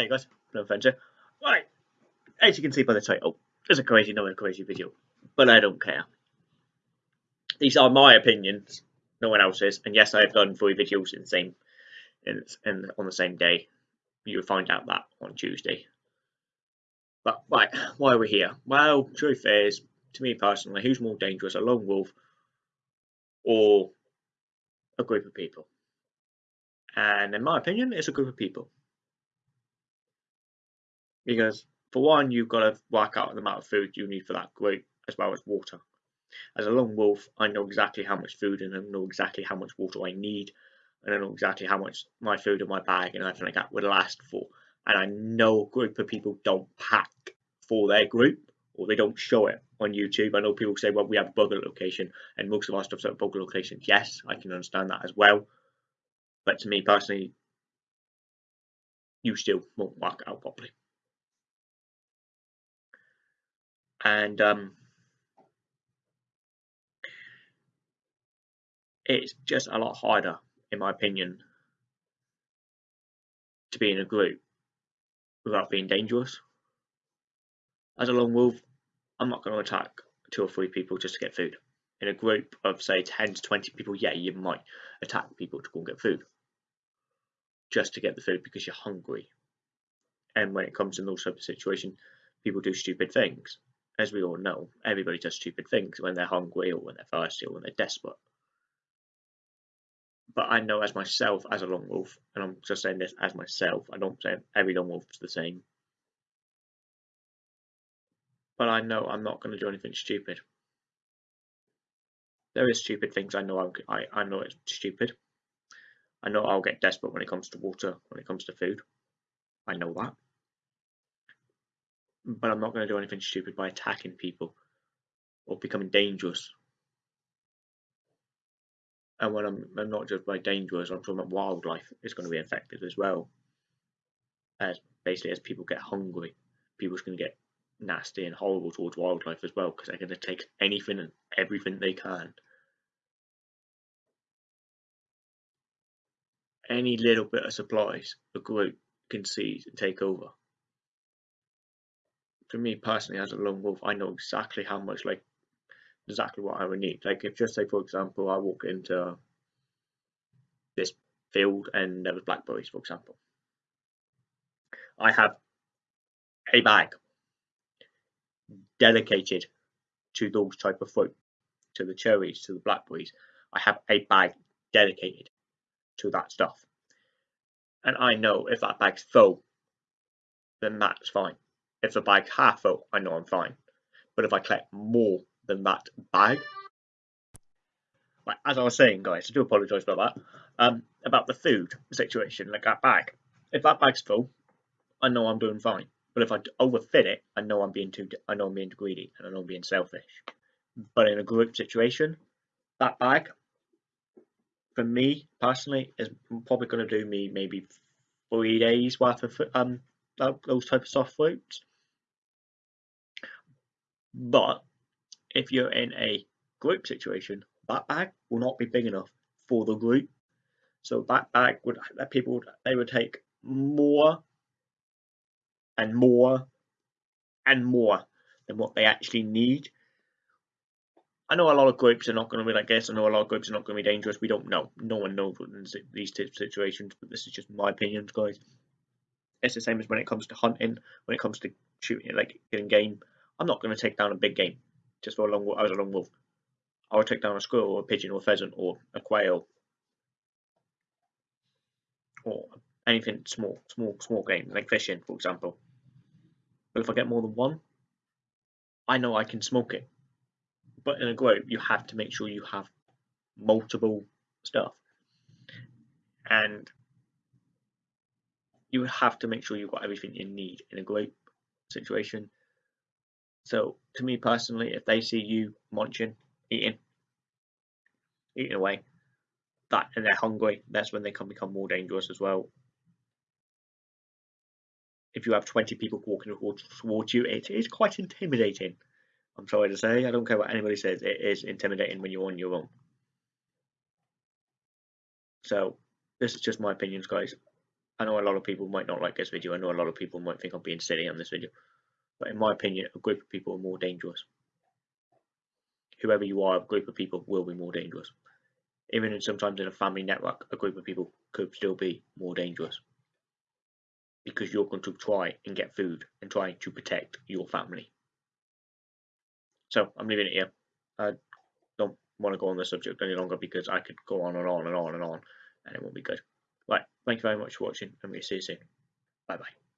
Hi guys, no offense Right, as you can see by the title, it's a crazy, not a crazy video, but I don't care. These are my opinions, no one else's, and yes, I have done three videos in the same, in, in on the same day. You'll find out that on Tuesday. But right, why are we here? Well, truth is, to me personally, who's more dangerous, a lone wolf or a group of people? And in my opinion, it's a group of people. Because for one, you've got to work out the amount of food you need for that group as well as water. As a lone wolf, I know exactly how much food and I know exactly how much water I need, and I know exactly how much my food in my bag and everything like that would last for. And I know a group of people don't pack for their group or they don't show it on YouTube. I know people say, well, we have a bug-out location and most of our stuff's at bug-out locations. Yes, I can understand that as well. But to me personally, you still won't work out properly. And um, it's just a lot harder, in my opinion, to be in a group without being dangerous. As a lone wolf, I'm not going to attack two or three people just to get food. In a group of say 10 to 20 people, yeah, you might attack people to go and get food just to get the food because you're hungry. And when it comes in those type of situations, people do stupid things. As we all know, everybody does stupid things when they're hungry or when they're thirsty or when they're desperate. But I know as myself, as a lone wolf, and I'm just saying this as myself, I don't say every lone wolf's the same. But I know I'm not going to do anything stupid. There is stupid things I know I'm, I, I know it's stupid. I know I'll get desperate when it comes to water, when it comes to food. I know that. But I'm not going to do anything stupid by attacking people or becoming dangerous. And when I'm, I'm not just by dangerous, I'm talking about wildlife is going to be affected as well. As basically as people get hungry, people's going to get nasty and horrible towards wildlife as well because they're going to take anything and everything they can any little bit of supplies a group can seize and take over. For me personally, as a lone wolf, I know exactly how much, like, exactly what I would need. Like, if just say, for example, I walk into this field and there was blackberries, for example, I have a bag dedicated to those type of fruit, to the cherries, to the blackberries. I have a bag dedicated to that stuff. And I know if that bag's full, then that's fine. If the bag's half full, I know I'm fine. But if I collect more than that bag, like, as I was saying, guys, I do apologise about that. Um, about the food situation, like that bag. If that bag's full, I know I'm doing fine. But if I overfit it, I know I'm being too, I know I'm being greedy, and I know I'm being selfish. But in a group situation, that bag for me personally is probably going to do me maybe three days worth of um those type of soft fruits. But if you're in a group situation, that bag will not be big enough for the group. So that bag would people they would take more and more and more than what they actually need I know a lot of groups are not going to be like this. I know a lot of groups are not going to be dangerous. We don't know. No one knows in these types of situations, but this is just my opinions, guys. It's the same as when it comes to hunting, when it comes to shooting, like getting game. I'm not going to take down a big game just for a long. I was a lone wolf. I will take down a squirrel or a pigeon or a pheasant or a quail or anything small, small, small game like fishing, for example. But if I get more than one, I know I can smoke it but in a group you have to make sure you have multiple stuff and you have to make sure you've got everything you need in a group situation so to me personally if they see you munching eating eating away that and they're hungry that's when they can become more dangerous as well if you have 20 people walking towards you it is quite intimidating I'm sorry to say, I don't care what anybody says, it is intimidating when you're on your own. So, this is just my opinions, guys. I know a lot of people might not like this video. I know a lot of people might think I'm being silly on this video. But in my opinion, a group of people are more dangerous. Whoever you are, a group of people will be more dangerous. Even sometimes in a family network, a group of people could still be more dangerous. Because you're going to try and get food and try to protect your family. So I'm leaving it here. I don't want to go on the subject any longer because I could go on and on and on and on and it won't be good. Right, thank you very much for watching and we'll see you soon. Bye bye.